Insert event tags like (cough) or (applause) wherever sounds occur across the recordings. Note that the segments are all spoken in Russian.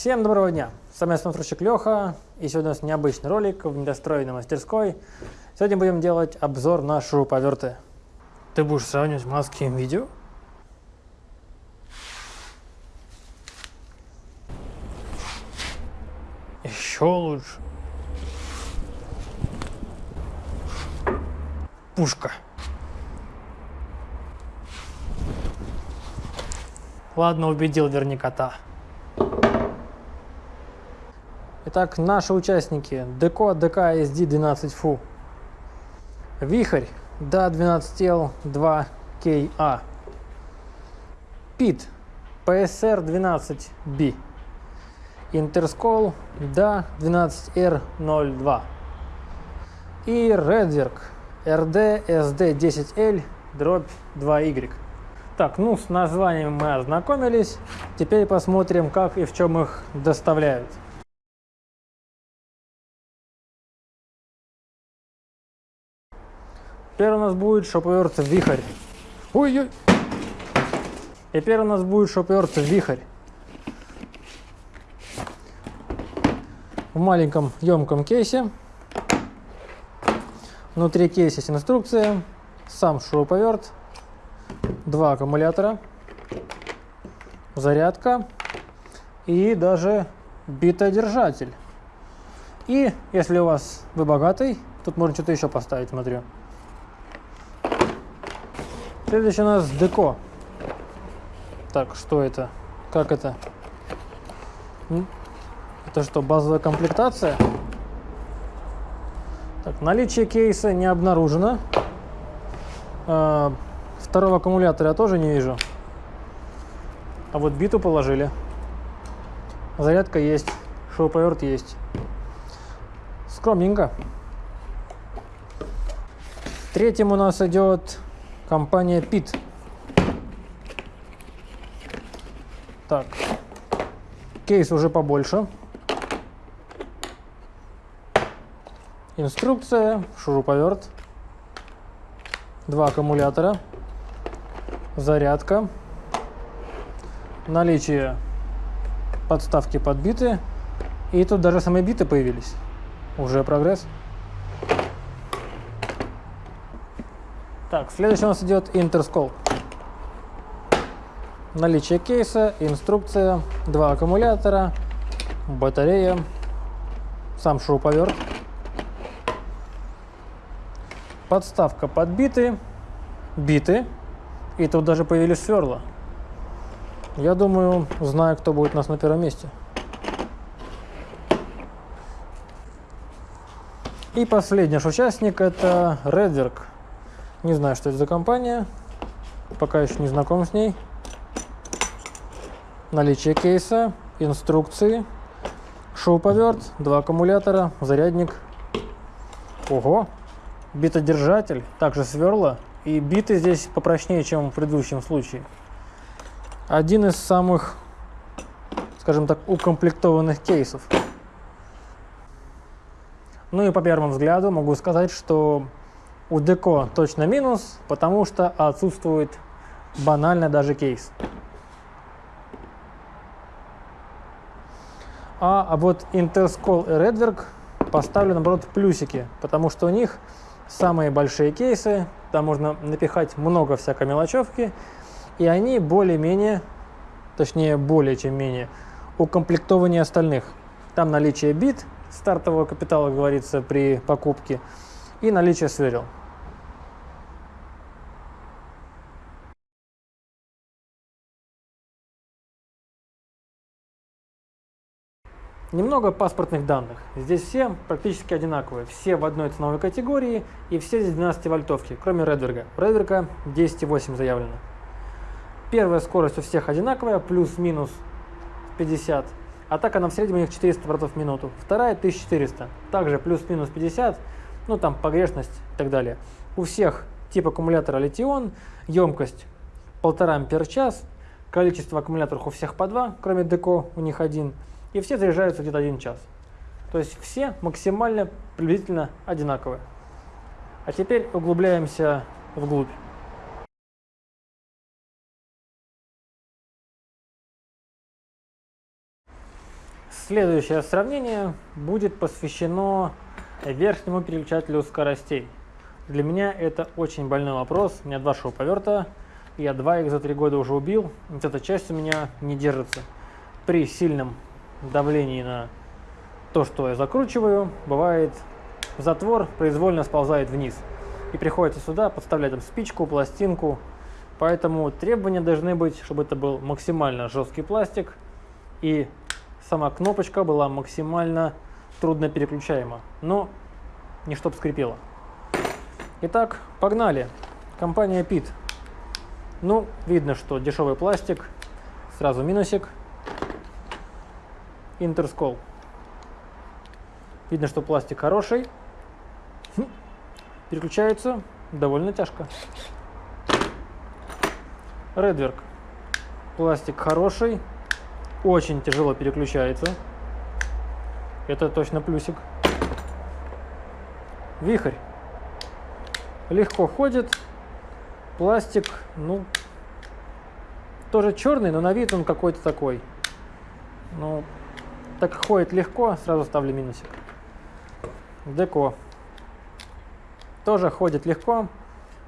Всем доброго дня! С вами смотрщик Леха, и сегодня у нас необычный ролик в недостроенной мастерской. Сегодня будем делать обзор на шуруповерты. Ты будешь сравнивать маски и видео? Еще лучше. Пушка. Ладно, убедил, верни кота. Итак, наши участники. Деко ДК SD 12 фу. Вихрь Да 12L 2KA. Пит PSR 12B. Интерскол Да 12R02. И Redwerk RD SD 10L дробь 2Y. Так, ну с названием мы ознакомились. Теперь посмотрим, как и в чем их доставляют. Первый у нас будет шоповерт вихрь. Ой-ой! И первый у нас будет шоповерт вихрь. В маленьком емком кейсе. Внутри кейса есть инструкция, сам шуруповерт, два аккумулятора, зарядка и даже битодержатель. И если у вас вы богатый, тут можно что-то еще поставить, смотрю. Следующий у нас деко. Так, что это? Как это? Это что, базовая комплектация? Так, наличие кейса не обнаружено. А, Второго аккумулятора я тоже не вижу. А вот биту положили. Зарядка есть. Шуруповерт есть. Скромненько. Третьим у нас идет компания PIT. Так. Кейс уже побольше. Инструкция, шуруповерт, два аккумулятора зарядка, наличие подставки под биты. И тут даже самые биты появились. Уже прогресс. Так, следующий у нас идет интерскол. Наличие кейса, инструкция, два аккумулятора, батарея, сам шуруповерт, подставка под биты, биты, и тут даже появились сверла. Я думаю, знаю, кто будет у нас на первом месте. И последний наш участник это Redwerk. Не знаю, что это за компания. Пока еще не знаком с ней. Наличие кейса, инструкции, шоу-поверт, два аккумулятора, зарядник. Ого! Битодержатель, также сверла и биты здесь попрочнее, чем в предыдущем случае. Один из самых, скажем так, укомплектованных кейсов. Ну и по первому взгляду могу сказать, что у Деко точно минус, потому что отсутствует банально даже кейс. А, а вот Interscol и Redwerk поставлю наоборот плюсики, потому что у них самые большие кейсы, там можно напихать много всякой мелочевки, и они более-менее, точнее более чем менее, укомплектованнее остальных. Там наличие бит, стартового капитала, говорится, при покупке, и наличие сверил. Немного паспортных данных. Здесь все практически одинаковые. Все в одной ценовой категории и все здесь 12 вольтовки, кроме Редверга. Редверга 10,8 заявлено. Первая скорость у всех одинаковая, плюс-минус 50. Атака на в среднем у них 400 оборотов в минуту. Вторая 1400. Также плюс-минус 50. Ну там погрешность и так далее. У всех тип аккумулятора литион, емкость 1,5 ампер час. Количество аккумуляторов у всех по 2, кроме Деко у них один и все заряжаются где-то один час. То есть все максимально приблизительно одинаковые. А теперь углубляемся вглубь. Следующее сравнение будет посвящено верхнему переключателю скоростей. Для меня это очень больной вопрос. У меня два шоу-поверта, я два их за три года уже убил. Вот эта часть у меня не держится. При сильном давлении на то, что я закручиваю, бывает затвор произвольно сползает вниз. И приходится сюда подставлять там спичку, пластинку. Поэтому требования должны быть, чтобы это был максимально жесткий пластик и сама кнопочка была максимально трудно переключаема, но не чтоб скрипела. Итак, погнали. Компания PIT. Ну, видно, что дешевый пластик. Сразу минусик. Интерскол. Видно, что пластик хороший. Хм. Переключается довольно тяжко. Редверк. Пластик хороший. Очень тяжело переключается. Это точно плюсик. Вихрь. Легко ходит. Пластик, ну, тоже черный, но на вид он какой-то такой. Ну, так ходит легко, сразу ставлю минусик. Деко. Тоже ходит легко.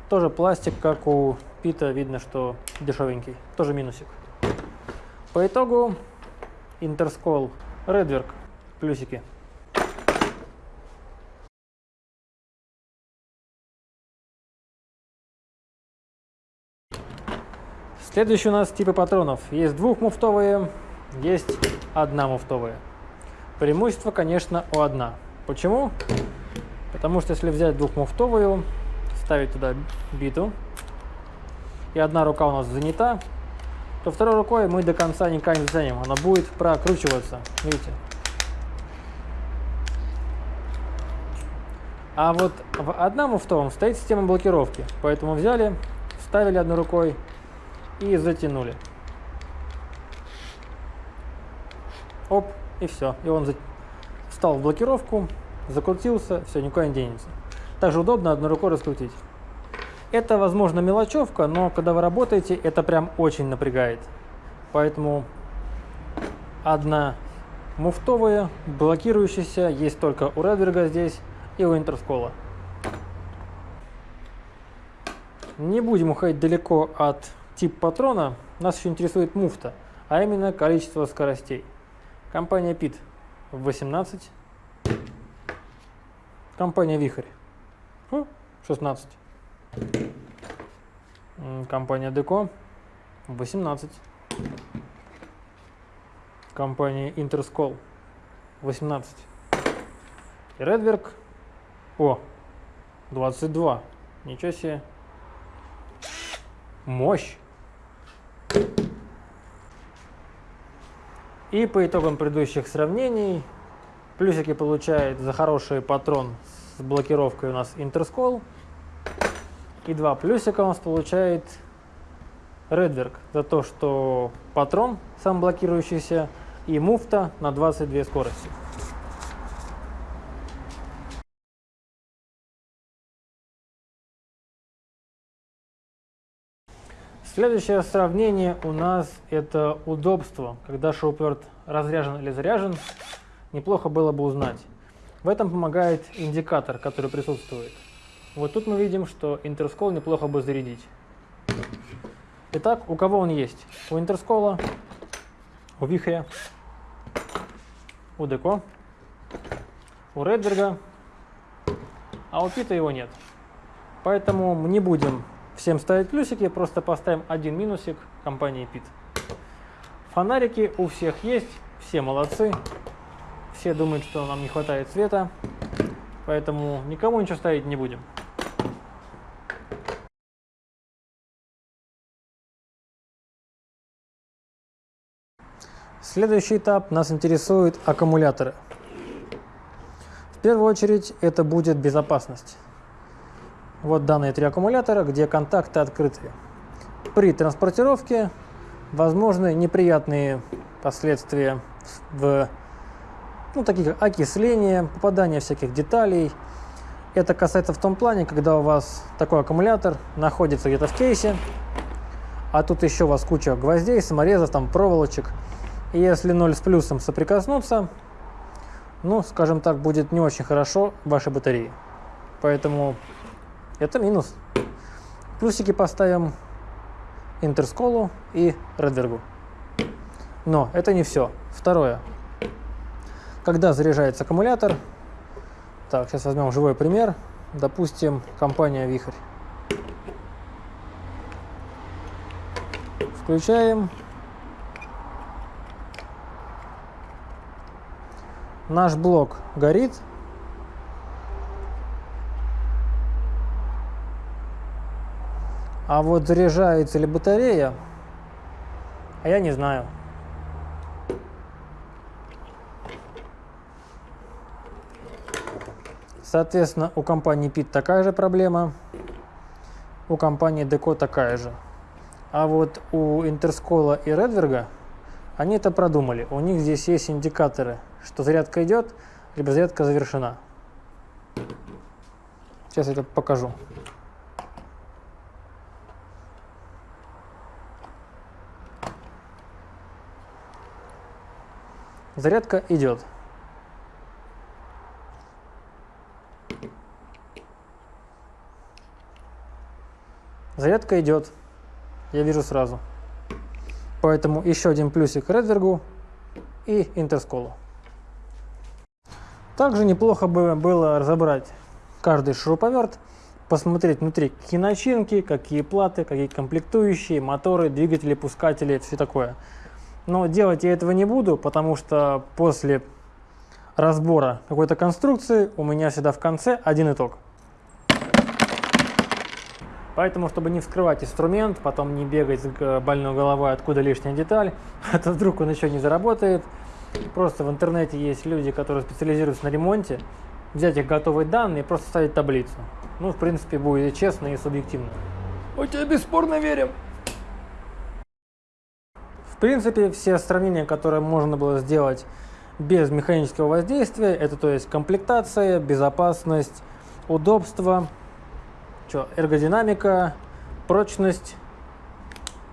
Тоже пластик, как у Пита, видно, что дешевенький. Тоже минусик. По итогу Интерскол Редверк плюсики. Следующие у нас типы патронов. Есть двухмуфтовые, есть одномуфтовые. Преимущество, конечно, у одна. Почему? Потому что если взять двухмуфтовую, ставить туда биту, и одна рука у нас занята, то второй рукой мы до конца никак не затянем. Она будет прокручиваться. Видите? А вот в одном муфтовом стоит система блокировки. Поэтому взяли, вставили одной рукой и затянули. Оп, и все. И он встал в блокировку, закрутился, все, никуда не денется. Также удобно одной рукой раскрутить. Это, возможно, мелочевка, но когда вы работаете, это прям очень напрягает. Поэтому одна муфтовая, блокирующаяся, есть только у Редверга здесь и у Интерскола. Не будем уходить далеко от тип патрона. Нас еще интересует муфта, а именно количество скоростей. Компания PIT 18. Компания Вихрь 16. Компания Деко 18. Компания Интерскол 18. И Редверк, о, 22. Ничего себе. Мощь. И по итогам предыдущих сравнений плюсики получает за хороший патрон с блокировкой у нас Интерскол. И два плюсика у нас получает Redwerk за то, что патрон сам блокирующийся и муфта на 22 скорости. Следующее сравнение у нас это удобство. Когда шоуперт разряжен или заряжен, неплохо было бы узнать. В этом помогает индикатор, который присутствует. Вот тут мы видим, что интерскол неплохо бы зарядить. Итак, у кого он есть? У интерскола, у вихря, у деко, у Редберга, а у Пита его нет. Поэтому мы не будем всем ставить плюсики, просто поставим один минусик компании Пит. Фонарики у всех есть, все молодцы. Все думают, что нам не хватает света, поэтому никому ничего ставить не будем. Следующий этап нас интересует аккумуляторы. В первую очередь это будет безопасность. Вот данные три аккумулятора, где контакты открыты. При транспортировке возможны неприятные последствия в ну, таких как окисление, попадание всяких деталей. Это касается в том плане, когда у вас такой аккумулятор находится где-то в кейсе, а тут еще у вас куча гвоздей, саморезов, там проволочек – И если 0 с плюсом соприкоснуться, ну, скажем так, будет не очень хорошо вашей батареи. Поэтому это минус. Плюсики поставим Интерсколу и Редвергу. Но это не все. Второе. Когда заряжается аккумулятор, так, сейчас возьмем живой пример. Допустим, компания Вихрь. Включаем. Наш блок горит. А вот заряжается ли батарея, а я не знаю. Соответственно, у компании PIT такая же проблема, у компании Deco такая же. А вот у Интерскола и Редверга они это продумали. У них здесь есть индикаторы, что зарядка идет, либо зарядка завершена. Сейчас я это покажу. Зарядка идет. Зарядка идет. Я вижу сразу. Поэтому еще один плюсик Редвергу и Интерсколу. Также неплохо бы было разобрать каждый шуруповерт, посмотреть внутри какие начинки, какие платы, какие комплектующие, моторы, двигатели, пускатели, все такое. Но делать я этого не буду, потому что после разбора какой-то конструкции у меня всегда в конце один итог. Поэтому, чтобы не вскрывать инструмент, потом не бегать с больной головой, откуда лишняя деталь, (laughs) а то вдруг он еще не заработает. Просто в интернете есть люди, которые специализируются на ремонте. Взять их готовые данные и просто ставить таблицу. Ну, в принципе, будет и честно, и субъективно. Мы тебе бесспорно верим. Принципе, все сравнения, которые можно было сделать без механического воздействия, это то есть комплектация, безопасность, удобство, что, эргодинамика, прочность,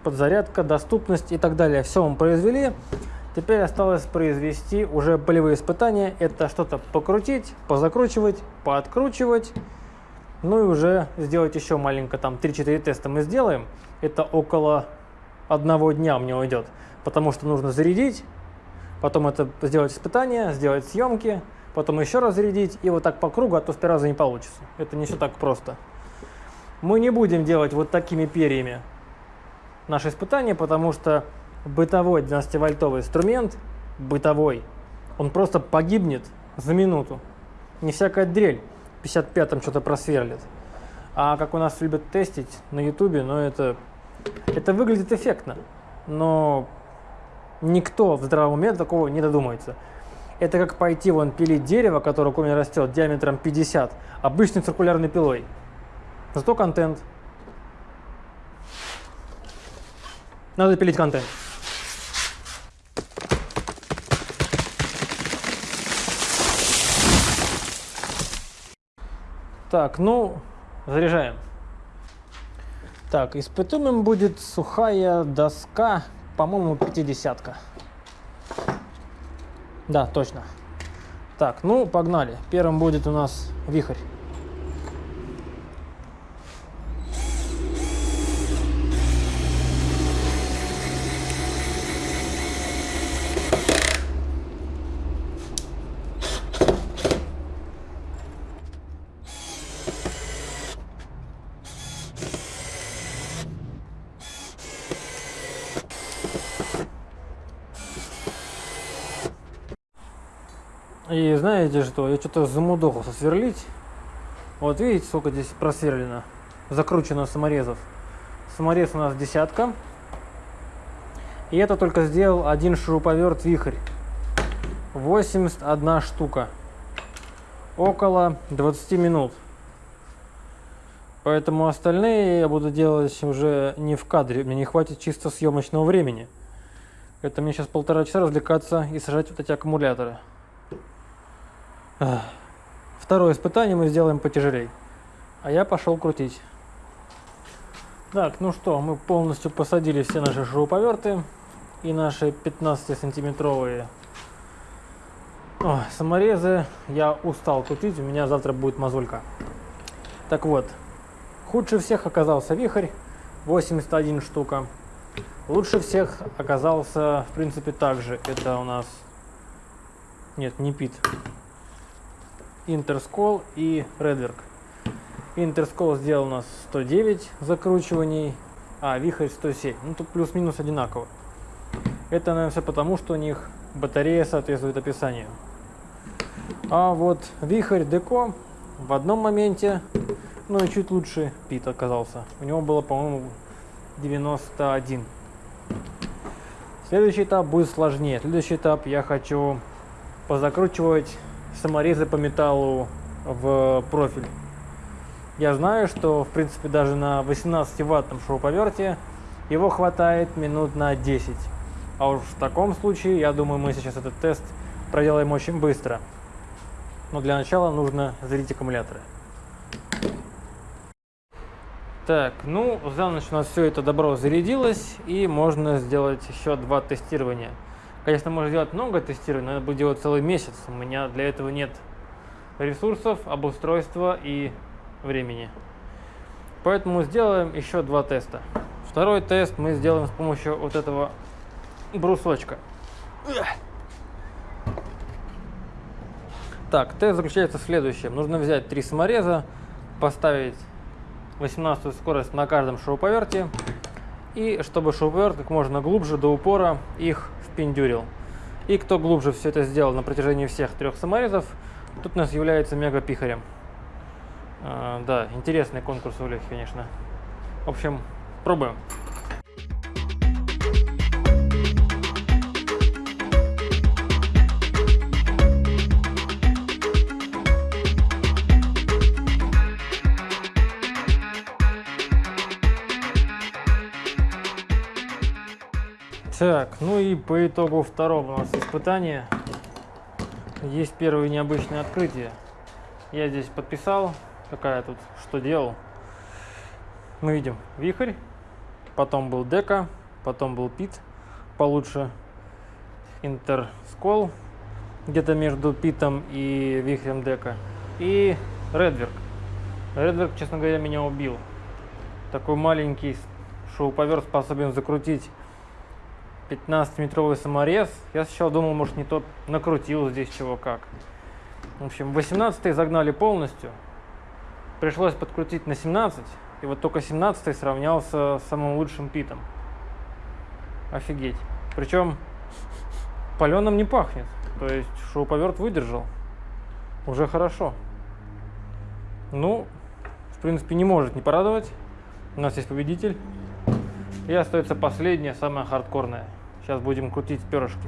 подзарядка, доступность и так далее. Все мы произвели. Теперь осталось произвести уже полевые испытания. Это что-то покрутить, позакручивать, пооткручивать. Ну и уже сделать еще маленько, там 3-4 теста мы сделаем. Это около одного дня меня уйдет, потому что нужно зарядить, потом это сделать испытания, сделать съемки, потом еще раз зарядить, и вот так по кругу, а то в три раза не получится. Это не все так просто. Мы не будем делать вот такими перьями наше испытание, потому что бытовой 12-вольтовый инструмент, бытовой, он просто погибнет за минуту. Не всякая дрель 55-м что-то просверлит. А как у нас любят тестить на ютубе, но это, это выглядит эффектно. Но никто в здравом уме такого не додумается. Это как пойти вон пилить дерево, которое у меня растет диаметром 50, обычной циркулярной пилой. Зато контент. Надо пилить контент. Так, ну, заряжаем. Так, испытуемым будет сухая доска, по-моему, 50 -ка. Да, точно. Так, ну, погнали. Первым будет у нас вихрь. И знаете что, я что-то замудохался сверлить. Вот видите, сколько здесь просверлено, закручено саморезов. Саморез у нас десятка. И это только сделал один шуруповерт вихрь. 81 штука. Около 20 минут. Поэтому остальные я буду делать уже не в кадре. Мне не хватит чисто съемочного времени. Это мне сейчас полтора часа развлекаться и сажать вот эти аккумуляторы. Второе испытание мы сделаем потяжелей. А я пошел крутить. Так, ну что, мы полностью посадили все наши шуруповерты. и наши 15-сантиметровые саморезы я устал купить, у меня завтра будет мозолька. Так вот, худше всех оказался вихрь, 81 штука. Лучше всех оказался, в принципе, также. Это у нас... Нет, не пит. Интерскол и Редверк. Интерскол сделал у нас 109 закручиваний, а вихрь 107. Ну, тут плюс-минус одинаково. Это, наверное, все потому, что у них батарея соответствует описанию. А вот вихрь Деко в одном моменте, ну и чуть лучше Пит оказался. У него было, по-моему, 91. Следующий этап будет сложнее. Следующий этап я хочу позакручивать саморезы по металлу в профиль. Я знаю, что в принципе даже на 18 ваттном шуруповерте его хватает минут на 10. А уж в таком случае, я думаю, мы сейчас этот тест проделаем очень быстро. Но для начала нужно зарядить аккумуляторы. Так, ну, за ночь у нас все это добро зарядилось, и можно сделать еще два тестирования. Конечно, можно сделать много тестирований, но надо будет делать целый месяц. У меня для этого нет ресурсов, обустройства и времени. Поэтому сделаем еще два теста. Второй тест мы сделаем с помощью вот этого брусочка. Так, тест заключается в следующем. Нужно взять три самореза, поставить 18 скорость на каждом шуруповерте. И чтобы шуруповерт как можно глубже до упора их впендюрил. И кто глубже все это сделал на протяжении всех трех саморезов, тут у нас является мега-пихарем. А, да, интересный конкурс у Лехи, конечно. В общем, пробуем. Так, ну и по итогу второго у нас испытания есть первое необычное открытие. Я здесь подписал, какая тут, что делал. Мы видим вихрь, потом был дека, потом был пит, получше интерскол, где-то между питом и вихрем дека, и редверк. Редверк, честно говоря, меня убил. Такой маленький шоу-повер способен закрутить 15-метровый саморез. Я сначала думал, может, не тот накрутил здесь чего как. В общем, 18 загнали полностью. Пришлось подкрутить на 17. И вот только 17 сравнялся с самым лучшим питом. Офигеть. Причем паленым не пахнет. То есть шоуповерт выдержал. Уже хорошо. Ну, в принципе, не может не порадовать. У нас есть победитель. И остается последняя, самая хардкорная. Сейчас будем крутить перышки.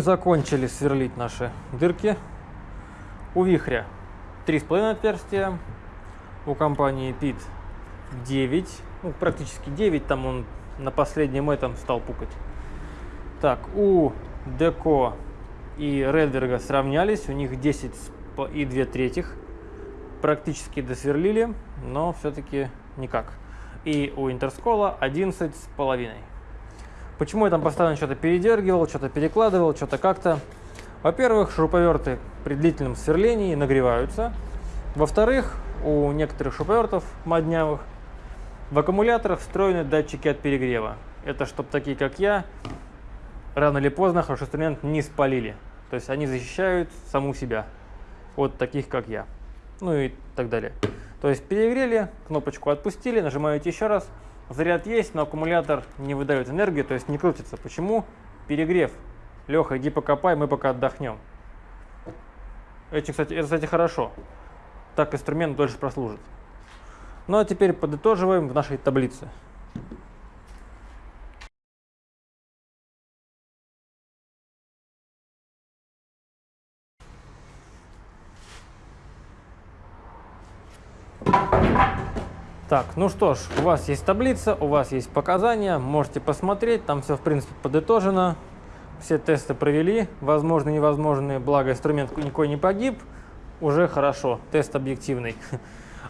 Мы закончили сверлить наши дырки. У вихря 3,5 отверстия, у компании PIT 9, ну, практически 9, там он на последнем этом стал пукать. Так, у Деко и Редверга сравнялись, у них 10 и 2 третьих. Практически досверлили, но все-таки никак. И у Интерскола 11 с половиной. Почему я там постоянно что-то передергивал, что-то перекладывал, что-то как-то? Во-первых, шуруповерты при длительном сверлении нагреваются. Во-вторых, у некоторых шуруповертов моднявых в аккумуляторах встроены датчики от перегрева. Это чтобы такие, как я, рано или поздно хороший инструмент не спалили. То есть они защищают саму себя от таких, как я. ну и так далее. То есть перегрели, кнопочку отпустили, нажимаете еще раз, заряд есть, но аккумулятор не выдает энергию, то есть не крутится. Почему? Перегрев. Леха, иди покопай, мы пока отдохнем. Это, кстати, это, кстати, хорошо. Так инструмент дольше прослужит. Ну а теперь подытоживаем в нашей таблице. Так, ну что ж, у вас есть таблица, у вас есть показания, можете посмотреть, там все в принципе подытожено. Все тесты провели, возможно, невозможные, благо инструмент никакой не погиб, уже хорошо, тест объективный. (laughs)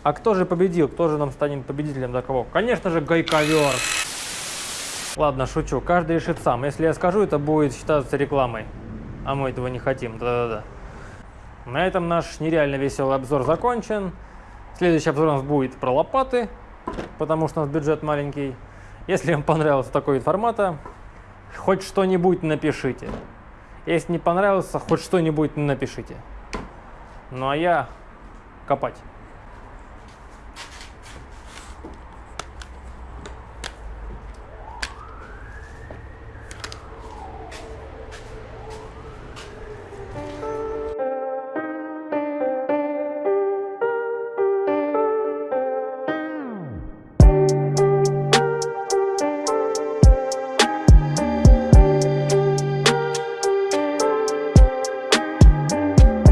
А кто же победил, кто же нам станет победителем за кого? Конечно же, гайковер. Ладно, шучу, каждый решит сам. Если я скажу, это будет считаться рекламой, а мы этого не хотим, да-да-да. На этом наш нереально веселый обзор закончен. Следующий обзор у нас будет про лопаты, потому что у нас бюджет маленький. Если вам понравился такой вид формата, хоть что-нибудь напишите. Если не понравился, хоть что-нибудь напишите. Ну а я копать.